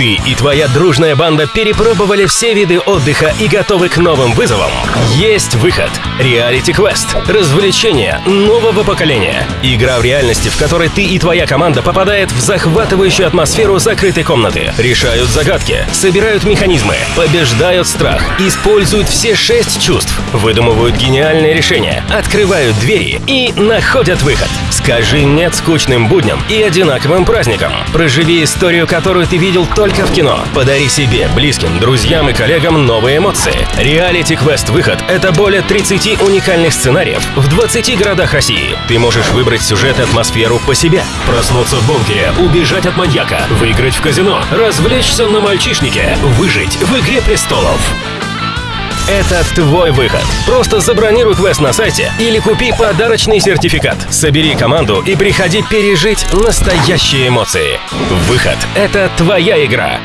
Ты и твоя дружная банда перепробовали все виды отдыха и готовы к новым вызовам? Есть выход. Reality Quest. Развлечение нового поколения. Игра в реальности, в которой ты и твоя команда попадает в захватывающую атмосферу закрытой комнаты. Решают загадки, собирают механизмы, побеждают страх, используют все шесть чувств, выдумывают гениальные решения, открывают двери и находят выход. Скажи «нет» скучным будням и одинаковым праздникам. Проживи историю, которую ты видел только в кино. Подари себе, близким, друзьям и коллегам новые эмоции. Реалити Квест Выход — это более 30 уникальных сценариев в 20 городах России. Ты можешь выбрать сюжет и атмосферу по себе. Проснуться в бункере, убежать от маньяка, выиграть в казино, развлечься на мальчишнике, выжить в «Игре престолов». Это твой выход. Просто забронируй квест на сайте или купи подарочный сертификат. Собери команду и приходи пережить настоящие эмоции. Выход — это твоя игра.